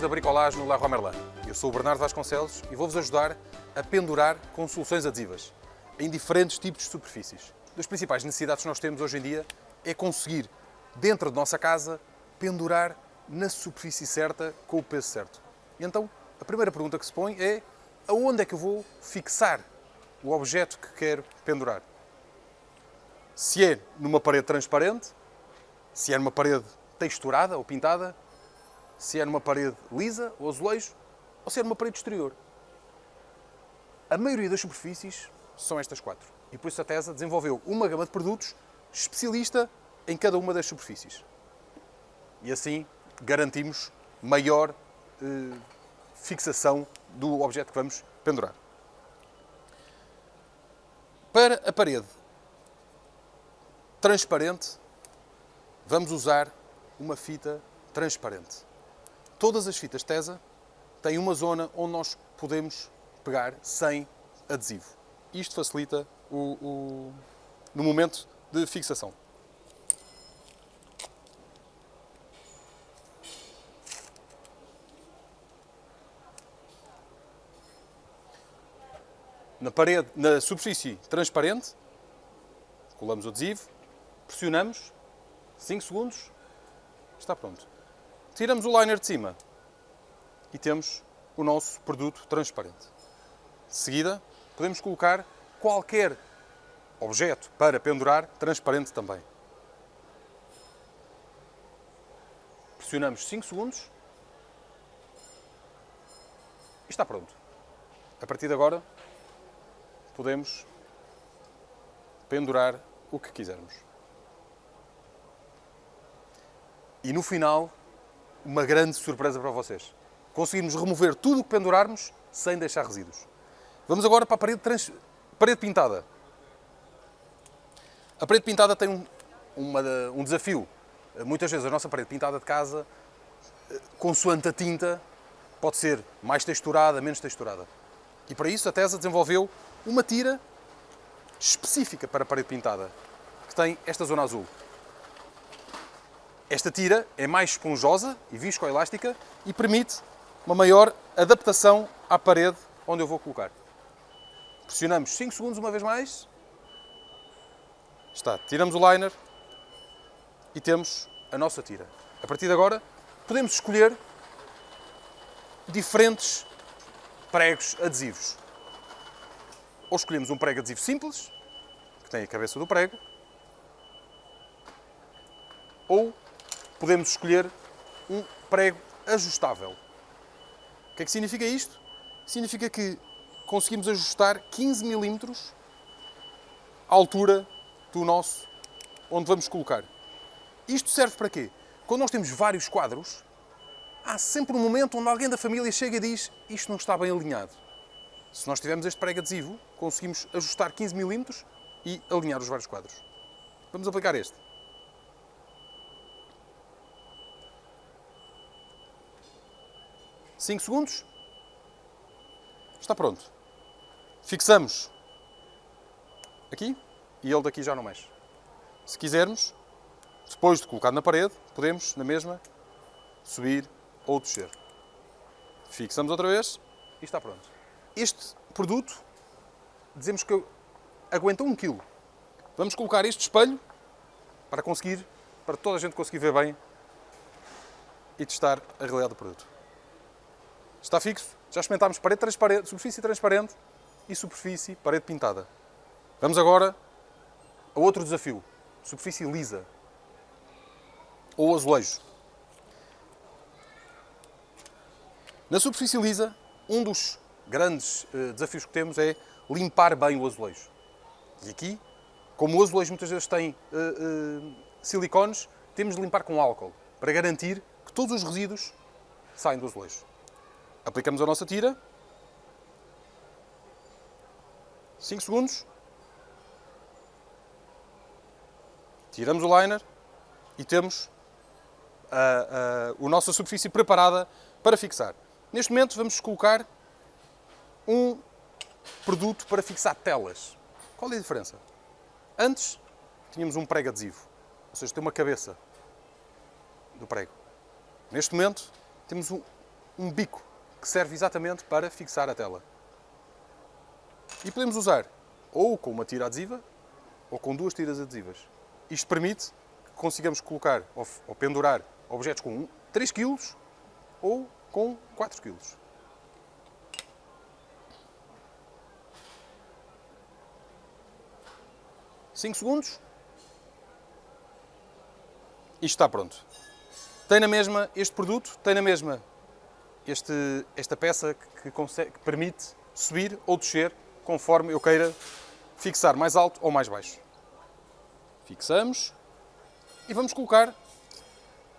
Da bricolagem no Leroy Merlin. Eu sou o Bernardo Vasconcelos e vou-vos ajudar a pendurar com soluções adesivas em diferentes tipos de superfícies. Das principais necessidades que nós temos hoje em dia é conseguir, dentro de nossa casa, pendurar na superfície certa com o peso certo. E então, a primeira pergunta que se põe é aonde é que eu vou fixar o objeto que quero pendurar? Se é numa parede transparente, se é numa parede texturada ou pintada, se é numa parede lisa ou azulejo, ou se é numa parede exterior. A maioria das superfícies são estas quatro. E por isso a TESA desenvolveu uma gama de produtos especialista em cada uma das superfícies. E assim garantimos maior eh, fixação do objeto que vamos pendurar. Para a parede transparente, vamos usar uma fita transparente. Todas as fitas TESA têm uma zona onde nós podemos pegar sem adesivo. Isto facilita o, o, no momento de fixação. Na parede, na superfície transparente, colamos o adesivo, pressionamos, 5 segundos, está pronto. Tiramos o liner de cima e temos o nosso produto transparente. De seguida, podemos colocar qualquer objeto para pendurar transparente também. Pressionamos 5 segundos e está pronto. A partir de agora, podemos pendurar o que quisermos. E no final, uma grande surpresa para vocês. Conseguimos remover tudo o que pendurarmos sem deixar resíduos. Vamos agora para a parede, trans... parede pintada. A parede pintada tem um, uma, um desafio. Muitas vezes a nossa parede pintada de casa, consoante a tinta, pode ser mais texturada, menos texturada. E para isso a TESA desenvolveu uma tira específica para a parede pintada, que tem esta zona azul. Esta tira é mais esponjosa e viscoelástica e permite uma maior adaptação à parede onde eu vou colocar. Pressionamos 5 segundos uma vez mais. Está. Tiramos o liner e temos a nossa tira. A partir de agora, podemos escolher diferentes pregos adesivos. Ou escolhemos um prego adesivo simples, que tem a cabeça do prego, ou podemos escolher um prego ajustável. O que é que significa isto? Significa que conseguimos ajustar 15 milímetros à altura do nosso, onde vamos colocar. Isto serve para quê? Quando nós temos vários quadros, há sempre um momento onde alguém da família chega e diz isto não está bem alinhado. Se nós tivermos este prego adesivo, conseguimos ajustar 15 milímetros e alinhar os vários quadros. Vamos aplicar este. 5 segundos. Está pronto. Fixamos aqui e ele daqui já não mexe. Se quisermos, depois de colocar na parede, podemos, na mesma, subir ou descer. Fixamos outra vez e está pronto. Este produto, dizemos que aguenta 1 kg. Vamos colocar este espelho para conseguir, para toda a gente conseguir ver bem e testar a realidade do produto. Está fixo. Já experimentámos parede transparente, superfície transparente e superfície parede pintada. Vamos agora a outro desafio. Superfície lisa. Ou azulejo. Na superfície lisa, um dos grandes uh, desafios que temos é limpar bem o azulejo. E aqui, como o azulejo muitas vezes tem uh, uh, silicones, temos de limpar com álcool, para garantir que todos os resíduos saem do azulejo. Aplicamos a nossa tira. 5 segundos. Tiramos o liner e temos a, a, a nossa superfície preparada para fixar. Neste momento vamos colocar um produto para fixar telas. Qual é a diferença? Antes tínhamos um prego adesivo, ou seja, tem uma cabeça do prego. Neste momento temos um, um bico que serve exatamente para fixar a tela. E podemos usar ou com uma tira adesiva ou com duas tiras adesivas. Isto permite que consigamos colocar ou, ou pendurar objetos com 3 kg ou com 4 kg. Cinco segundos. Isto está pronto. Tem na mesma este produto, tem na mesma este, esta peça que, consegue, que permite subir ou descer conforme eu queira fixar mais alto ou mais baixo. Fixamos e vamos colocar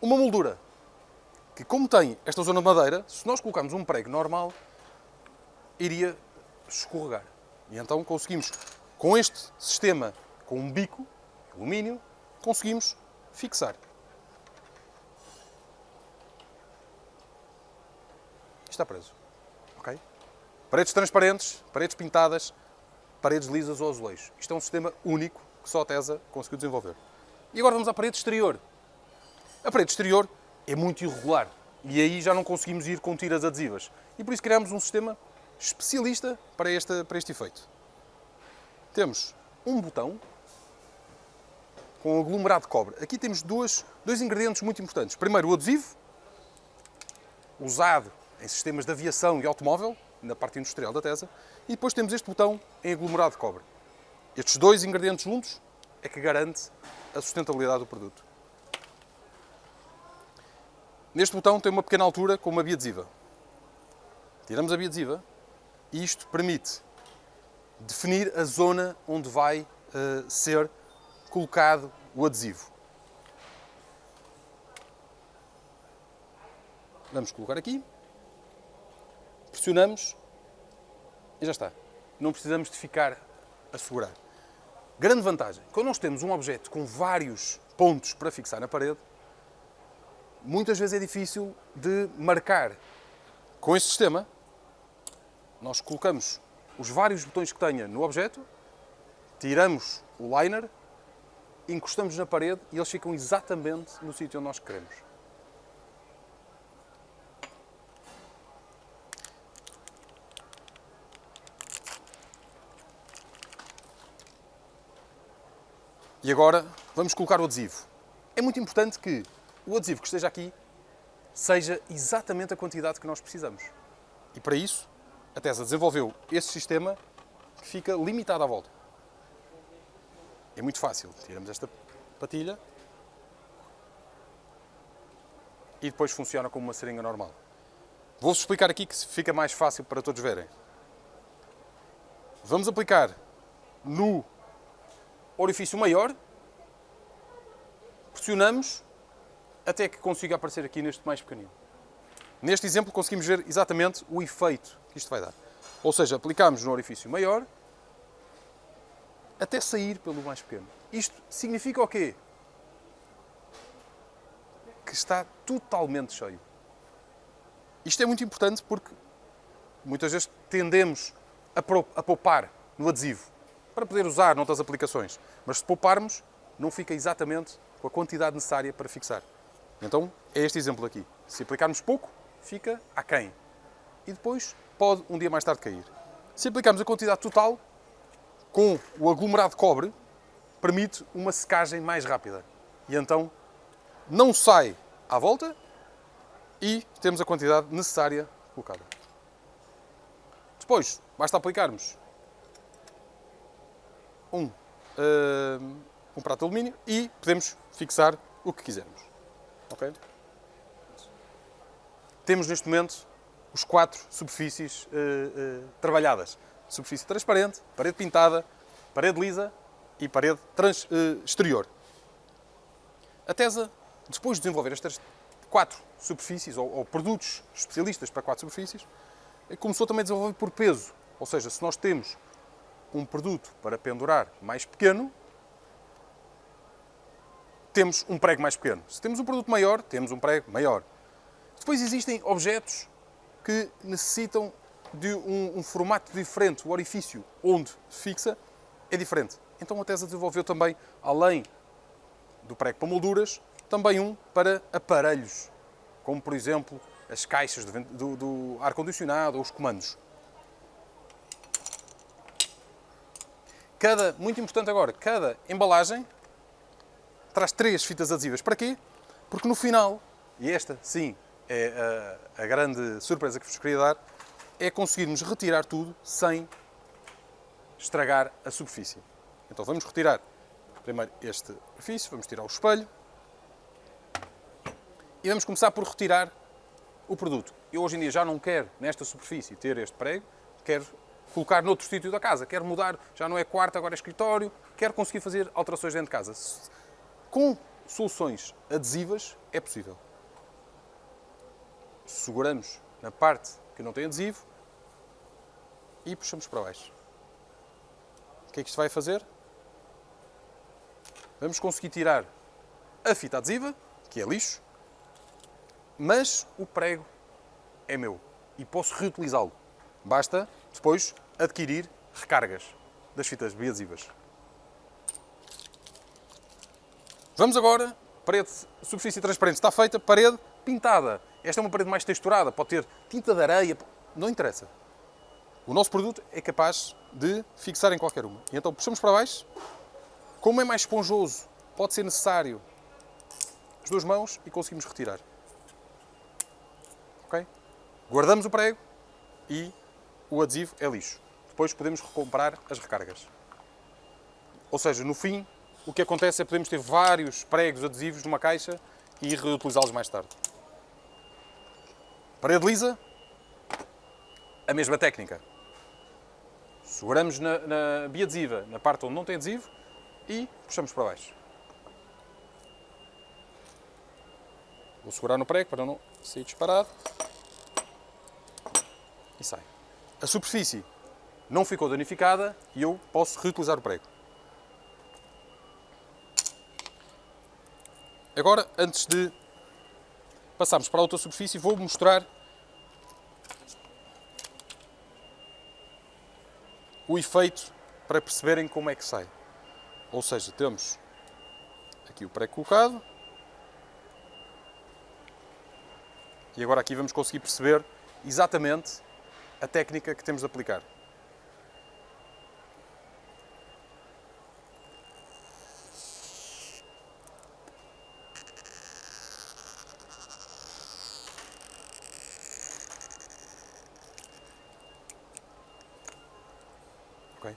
uma moldura que como tem esta zona de madeira, se nós colocarmos um prego normal, iria escorregar. E então conseguimos, com este sistema, com um bico, alumínio, conseguimos fixar. Está preso. Ok? Paredes transparentes, paredes pintadas, paredes lisas ou azulejos. Isto é um sistema único que só a TESA conseguiu desenvolver. E agora vamos à parede exterior. A parede exterior é muito irregular e aí já não conseguimos ir com tiras adesivas. E por isso criamos um sistema especialista para este, para este efeito. Temos um botão com aglomerado de cobre. Aqui temos dois, dois ingredientes muito importantes. Primeiro, o adesivo, usado em sistemas de aviação e automóvel, na parte industrial da TESA, e depois temos este botão em aglomerado de cobre. Estes dois ingredientes juntos é que garante a sustentabilidade do produto. Neste botão tem uma pequena altura com uma biadesiva. Tiramos a biadesiva e isto permite definir a zona onde vai uh, ser colocado o adesivo. Vamos colocar aqui pressionamos e já está. Não precisamos de ficar a segurar. Grande vantagem, quando nós temos um objeto com vários pontos para fixar na parede, muitas vezes é difícil de marcar. Com este sistema, nós colocamos os vários botões que tenha no objeto, tiramos o liner, encostamos na parede e eles ficam exatamente no sítio onde nós queremos. E agora vamos colocar o adesivo. É muito importante que o adesivo que esteja aqui seja exatamente a quantidade que nós precisamos. E para isso, a TESA desenvolveu este sistema que fica limitado à volta. É muito fácil. Tiramos esta patilha e depois funciona como uma seringa normal. Vou-vos explicar aqui que fica mais fácil para todos verem. Vamos aplicar no orifício maior, pressionamos até que consiga aparecer aqui neste mais pequenino. Neste exemplo conseguimos ver exatamente o efeito que isto vai dar. Ou seja, aplicamos no orifício maior até sair pelo mais pequeno. Isto significa o quê? Que está totalmente cheio. Isto é muito importante porque muitas vezes tendemos a poupar no adesivo para poder usar noutras aplicações. Mas se pouparmos, não fica exatamente com a quantidade necessária para fixar. Então, é este exemplo aqui. Se aplicarmos pouco, fica aquém. E depois pode, um dia mais tarde, cair. Se aplicarmos a quantidade total, com o aglomerado de cobre, permite uma secagem mais rápida. E então, não sai à volta e temos a quantidade necessária colocada. Depois, basta aplicarmos um, uh, um prato de alumínio e podemos fixar o que quisermos. Okay? Temos neste momento os quatro superfícies uh, uh, trabalhadas. Superfície transparente, parede pintada, parede lisa e parede trans, exterior. A TESA, depois de desenvolver estas quatro superfícies, ou, ou produtos especialistas para quatro superfícies, começou também a desenvolver por peso. Ou seja, se nós temos um produto para pendurar mais pequeno, temos um prego mais pequeno. Se temos um produto maior, temos um prego maior. Depois existem objetos que necessitam de um, um formato diferente. O orifício onde fixa é diferente. Então a TESA desenvolveu também, além do prego para molduras, também um para aparelhos, como por exemplo as caixas do, do, do ar-condicionado ou os comandos. Cada, muito importante agora, cada embalagem traz três fitas adesivas. Para quê? Porque no final, e esta sim é a, a grande surpresa que vos queria dar, é conseguirmos retirar tudo sem estragar a superfície. Então vamos retirar primeiro este superfície, vamos tirar o espelho e vamos começar por retirar o produto. Eu hoje em dia já não quero nesta superfície ter este prego, quero colocar noutro sítio da casa, quero mudar, já não é quarto, agora é escritório, quero conseguir fazer alterações dentro de casa. Com soluções adesivas é possível. Seguramos na parte que não tem adesivo e puxamos para baixo. O que é que isto vai fazer? Vamos conseguir tirar a fita adesiva, que é lixo, mas o prego é meu e posso reutilizá-lo. Basta depois adquirir recargas das fitas biadesivas. Vamos agora, parede, superfície transparente está feita, parede pintada. Esta é uma parede mais texturada, pode ter tinta de areia, não interessa. O nosso produto é capaz de fixar em qualquer uma. E então puxamos para baixo. Como é mais esponjoso, pode ser necessário as duas mãos e conseguimos retirar. Ok? Guardamos o prego e o adesivo é lixo. Depois podemos recomprar as recargas. Ou seja, no fim, o que acontece é que podemos ter vários pregos adesivos numa caixa e reutilizá-los mais tarde. Parede lisa, a mesma técnica. Seguramos na, na biadesiva, na parte onde não tem adesivo, e puxamos para baixo. Vou segurar no prego para não sair disparado. E sai. A superfície não ficou danificada e eu posso reutilizar o prego. Agora, antes de passarmos para a outra superfície, vou mostrar o efeito para perceberem como é que sai. Ou seja, temos aqui o pré-colocado e agora aqui vamos conseguir perceber exatamente a técnica que temos de aplicar. Okay?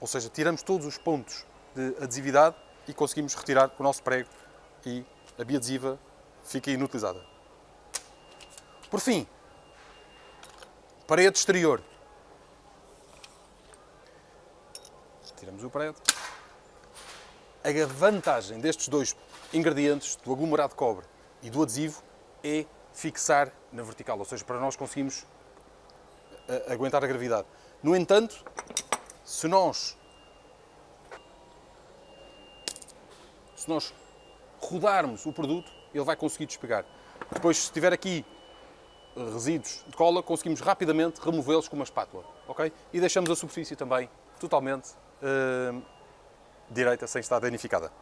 Ou seja, tiramos todos os pontos de adesividade e conseguimos retirar o nosso prego e a biadesiva fica inutilizada. Por fim, parede exterior. Tiramos o prego. A vantagem destes dois ingredientes, do aglomerado de cobre e do adesivo, é fixar na vertical, ou seja, para nós conseguimos eh, aguentar a gravidade. No entanto, se nós se nós rodarmos o produto, ele vai conseguir despegar. Depois, se tiver aqui resíduos de cola, conseguimos rapidamente removê-los com uma espátula, ok? E deixamos a superfície também totalmente uh, direita, sem estar danificada.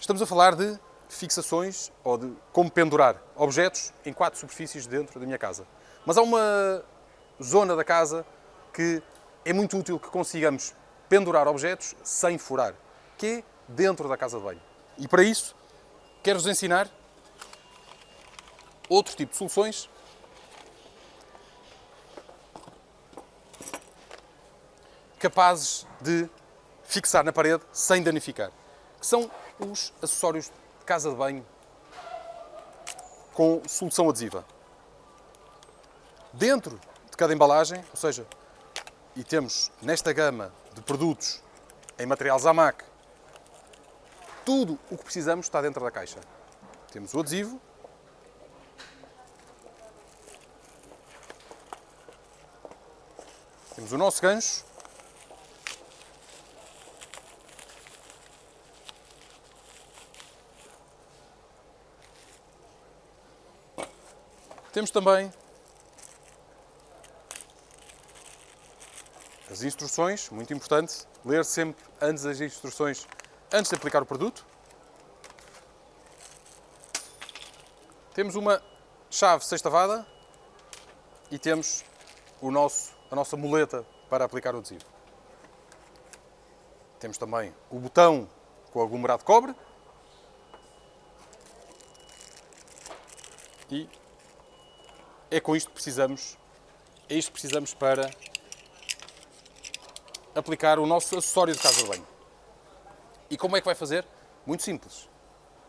Estamos a falar de fixações ou de como pendurar objetos em quatro superfícies dentro da minha casa. Mas há uma zona da casa que é muito útil que consigamos pendurar objetos sem furar, que é dentro da casa de banho. E para isso, quero-vos ensinar outro tipo de soluções capazes de fixar na parede sem danificar, que são os acessórios de casa de banho com solução adesiva. Dentro de cada embalagem, ou seja, e temos nesta gama de produtos em material Zamac tudo o que precisamos está dentro da caixa. Temos o adesivo. Temos o nosso gancho. Temos também as instruções, muito importante, ler sempre antes as instruções antes de aplicar o produto. Temos uma chave sextavada e temos o nosso, a nossa muleta para aplicar o adesivo. Temos também o botão com aglomerado de cobre e é com isto que precisamos, é isto que precisamos para aplicar o nosso acessório de casa de banho. E como é que vai fazer? Muito simples.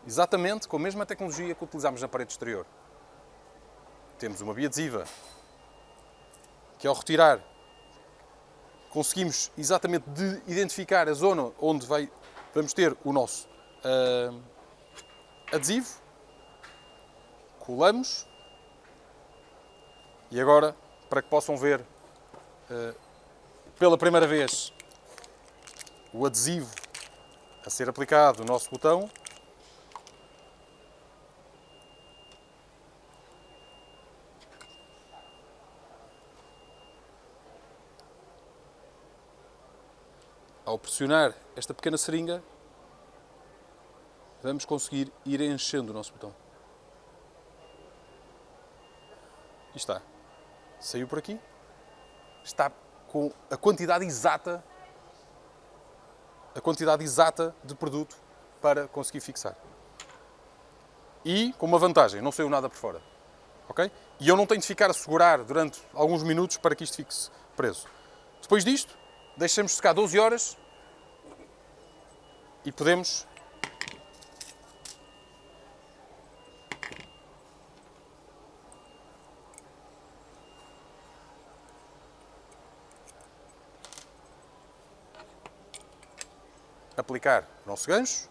Exatamente com a mesma tecnologia que utilizamos na parede exterior. Temos uma biadesiva que ao retirar conseguimos exatamente de identificar a zona onde vai, vamos ter o nosso uh, adesivo. Colamos. E agora, para que possam ver uh, pela primeira vez o adesivo a ser aplicado no nosso botão, ao pressionar esta pequena seringa, vamos conseguir ir enchendo o nosso botão. E está. Saiu por aqui. Está com a quantidade exata a quantidade exata de produto para conseguir fixar. E com uma vantagem, não saiu nada por fora. Ok? E eu não tenho de ficar a segurar durante alguns minutos para que isto fique preso. Depois disto, deixamos secar 12 horas e podemos aplicar o nosso gancho,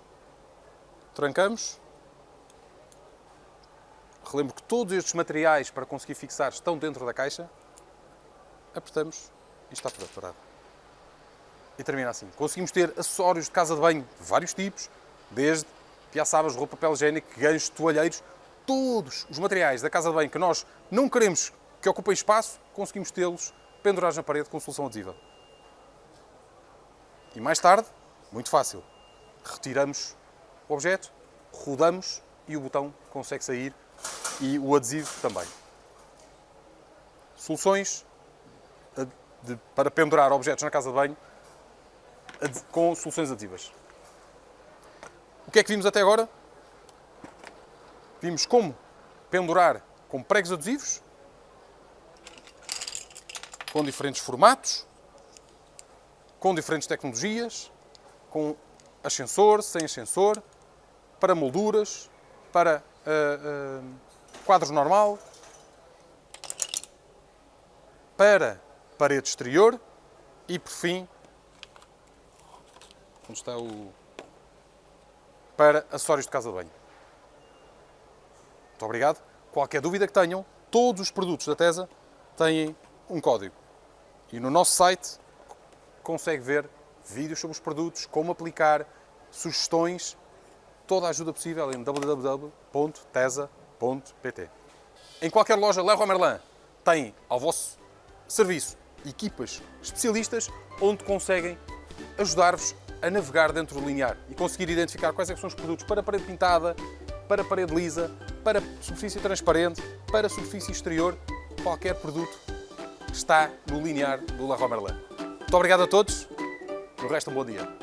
trancamos. Relembro que todos estes materiais para conseguir fixar estão dentro da caixa. Apertamos e está preparado e termina assim. Conseguimos ter acessórios de casa de banho de vários tipos, desde piaçabas, roupa, papel higiênico, ganchos, toalheiros, todos os materiais da casa de banho que nós não queremos que ocupem espaço, conseguimos tê-los pendurados na parede com solução adesiva. E mais tarde, muito fácil, retiramos o objeto, rodamos e o botão consegue sair e o adesivo também. Soluções de, para pendurar objetos na casa de banho com soluções adesivas. O que é que vimos até agora? Vimos como pendurar com pregos adesivos, com diferentes formatos, com diferentes tecnologias, com ascensor, sem ascensor, para molduras, para uh, uh, quadros normal, para parede exterior e, por fim, onde está o... para acessórios de casa de banho. Muito obrigado. Qualquer dúvida que tenham, todos os produtos da TESA têm um código. E no nosso site consegue ver vídeos sobre os produtos, como aplicar, sugestões, toda a ajuda possível em www.tesa.pt. Em qualquer loja Leroy Merlin tem ao vosso serviço equipas especialistas onde conseguem ajudar-vos a navegar dentro do linear e conseguir identificar quais é são os produtos para parede pintada, para parede lisa, para superfície transparente, para superfície exterior, qualquer produto está no linear do La Merlin. Muito obrigado a todos, no resto um bom dia.